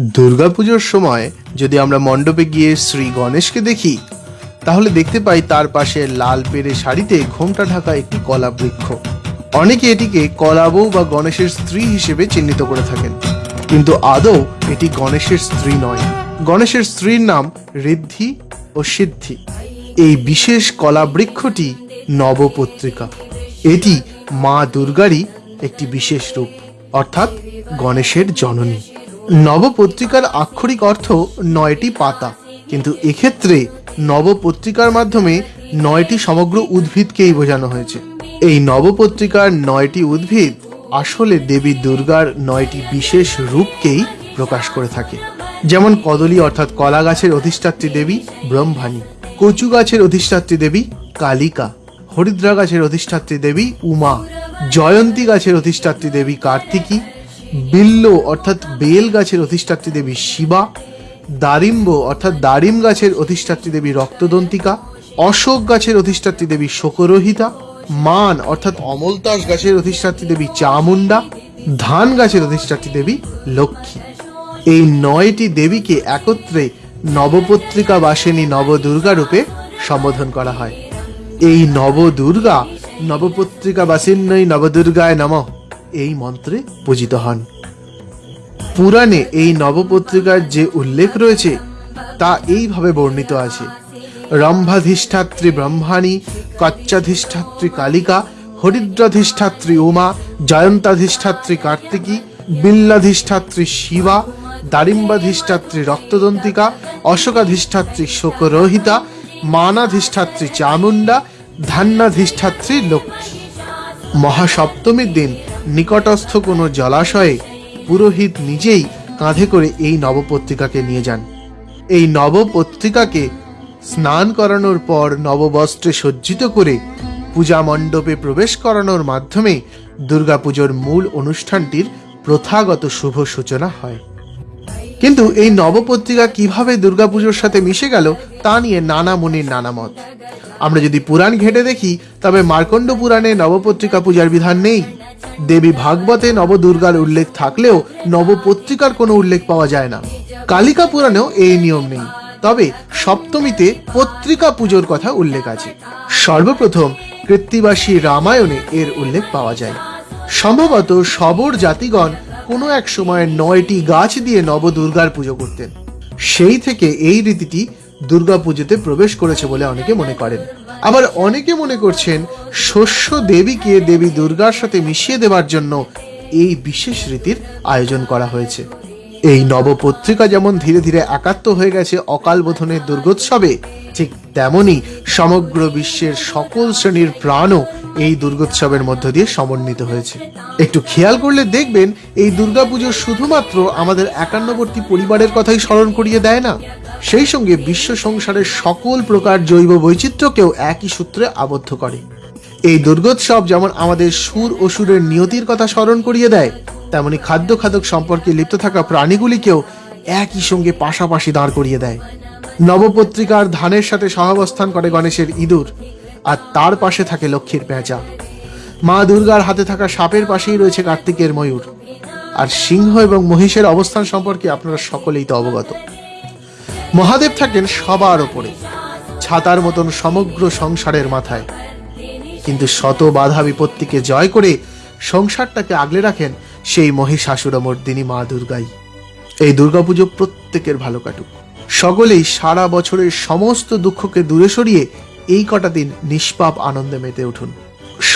দুর্গাপুজোর সময় যদি আমরা মণ্ডপে গিয়ে শ্রী গণেশকে দেখি, তাহলে দেখতে পাই তার পাশে লাল পেরে শাড়িতে ঘোমটা ঢাকা একটি কলা বৃক্ষ। অনেকে এটিকে কলাবউ বা গণেশের স্ত্রী হিসেবে চিহ্নিত করে থাকেন। কিন্তু আদৌ এটি গণেশের স্ত্রী নয়। গণেশের স্ত্রীর নাম ঋদ্ধি ও সিদ্ধি। এই বিশেষ কলা বৃক্ষটি নবপত্রিকা। এটি মা দুর্গারই একটি বিশেষ রূপ, অর্থাৎ গণেশের জননী। নবপত্রিকার আক্ষরিক অর্থ নয়টি পাতা। কিন্তু এক্ষেত্রে নবপত্রিকার মাধ্যমে নয়টি সমগ্র উদ্ভিদকেই বোঝানো হয়েছে। এই নবপত্রিকার নয়টি উদ্ভিদ আসলে দেবী দুর্গার নয়টি বিশেষ রূপকেই প্রকাশ করে থাকে। যেমন কদলী অর্থাৎ কলা গাছের অধিষ্ঠাত্রী দেবী ব্রহ্মাণী, কচু গাছের অধিষ্ঠাত্রী দেবী কালিকা, হরিদ্রা গাছের অধিষ্ঠাত্রী দেবী উমা, জয়ন্তী গাছের অধিষ্ঠাত্রী দেবী কার্তিকী বিল্ল, অর্থাৎ বেল গাছের অধিষ্ঠাত্রী দেবী শিবা, দারিম্ব, অর্থাৎ দারিম গাছের অধিষ্ঠাত্রী দেবী রক্তদন্তিকা, অশোক গাছের অধিষ্ঠাত্রী দেবী শোকরহিতা, মান, অর্থাৎ অমলতাস গাছের অধিষ্ঠাত্রী দেবী চামুন্ডা ধান গাছের অধিষ্ঠাত্রী দেবী লক্ষ্মী। এই নয়টি দেবীকে একত্রে নবপত্রিকা বাসিনী নবদুর্গা রূপে সম্বোধন করা হয়। এই নবদুর্গা নবপত্রিকা বাসিন্নই নবদুর্গায় নম। এই মন্ত্রে পূজিত হন। পুরাণে এই নবপত্রিকার যে উল্লেখ রয়েছে, তা এইভাবে বর্ণিত আছে। রম্ভাধিষ্ঠাত্রী ব্রহ্মাণী, কচ্চাধিষ্ঠাত্রী কালিকা, হরিদ্রাধিষ্ঠাত্রী উমা, জয়ন্তাধিষ্ঠাত্রী কার্তিকী, বিল্লাধিষ্ঠাত্রী শিবা, দারিম্বাধিষ্ঠাত্রী রক্তদন্তিকা, অশোকাধিষ্ঠাত্রী শোকরোহিতা, মানাধিষ্ঠাত্রী চামুন্ডা ধান্যাধিষ্ঠাত্রী লক্ষ্মী। মহাসপ্তমীর দিন নিকটস্থ কোনো জলাশয়ে পুরোহিত নিজেই কাঁধে করে এই নবপত্রিকাকে নিয়ে যান। এই নবপত্রিকাকে স্নান করানোর পর নববস্ত্রে সজ্জিত করে পূজা মণ্ডপে প্রবেশ করানোর মাধ্যমে দুর্গাপুজোর মূল অনুষ্ঠানটির প্রথাগত শুভ সূচনা হয়। কিন্তু এই নবপত্রিকা কীভাবে দুর্গাপুজোর সাথে মিশে গেল তা নিয়ে নানা মুনির নানা মত। আমরা যদি পুরাণ ঘেটে দেখি, তবে মার্কণ্ড পুরাণে নবপত্রিকা পূজার বিধান নেই। দেবী ভাগবতে নবদুর্গার উল্লেখ থাকলেও নবপত্রিকার কোনো উল্লেখ পাওয়া যায় না। কালিকা পুরাণেও এই নিয়ম নেই। তবে সপ্তমীতে পত্রিকা পুজোর কথা উল্লেখ আছে। সর্বপ্রথম কৃত্তিবাসী রামায়ণে এর উল্লেখ পাওয়া যায়। সম্ভবত সবর জাতিগণ কোনো এক সময় নয়টি গাছ দিয়ে নবদুর্গার পুজো করতেন। সেই থেকে এই রীতিটি দুর্গা পুজোতে প্রবেশ করেছে বলে অনেকে মনে করেন। আবার অনেকে মনে করছেন শস্য দেবীকে দেবী দুর্গার সাথে মিশিয়ে দেওয়ার জন্য এই বিশেষ রীতির আয়োজন করা হয়েছে। এই নবপত্রিকা যেমন ধীরে ধীরে একাত্ম হয়ে গেছে অকাল বোধনের দুর্গোৎসবে, ঠিক তেমনি সমগ্র বিশ্বের সকল শ্রেণির প্রাণও এই দুর্গোৎসবের মধ্য দিয়ে সমন্বিত হয়েছে। একটু খেয়াল করলে দেখবেন, এই দুর্গাপুজো শুধুমাত্র আমাদের একান্নবর্তী পরিবারের কথাই স্মরণ করিয়ে দেয় না। সেই সঙ্গে বিশ্ব সংসারের সকল প্রকার জৈব বৈচিত্র্যকেও একই সূত্রে আবদ্ধ করে। এই দুর্গোৎসব যেমন আমাদের সুর ও সুরের নিয়তির কথা স্মরণ করিয়ে দেয়, তেমনি খাদ্য খাদক সম্পর্কে লিপ্ত থাকা প্রাণীগুলিকেও একই সঙ্গে পাশাপাশি দাঁড় করিয়ে দেয়। নবপত্রিকার ধানের সাথে সহাবস্থান করে গণেশের ইঁদুর, আর তার পাশে থাকে লক্ষ্মীর পেঁচা। মা দুর্গার হাতে থাকা সাপের পাশেই রয়েছে কার্তিকের ময়ূর। আর সিংহ এবং মহিষের অবস্থান সম্পর্কে আপনারা সকলেই তো অবগত। মহাদেব থাকেন সবার ওপরে, ছাতার মতন সমগ্র সংসারের মাথায়। কিন্তু শত বাধা বিপত্তিকে জয় করে সংসারটাকে আগলে রাখেন সেই মহিষাসুরমর্দিনী মা দুর্গাই। এই দুর্গাপুজো প্রত্যেকের ভালো কাটুক। সকলেই সারা বছরের সমস্ত দুঃখকে দূরে সরিয়ে এই কটা দিন নিষ্পাপ আনন্দে মেতে উঠুন।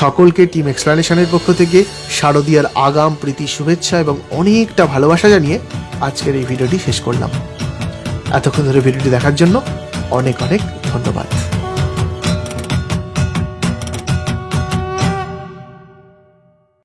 সকলকে টিম এক্সপ্লানেশনের পক্ষ থেকে শারদীয়ার আগাম প্রীতি শুভেচ্ছা এবং অনেকটা ভালোবাসা জানিয়ে আজকের এই ভিডিওটি শেষ করলাম। এতক্ষণ ধরে ভিডিওটি দেখার জন্য অনেক অনেক ধন্যবাদ।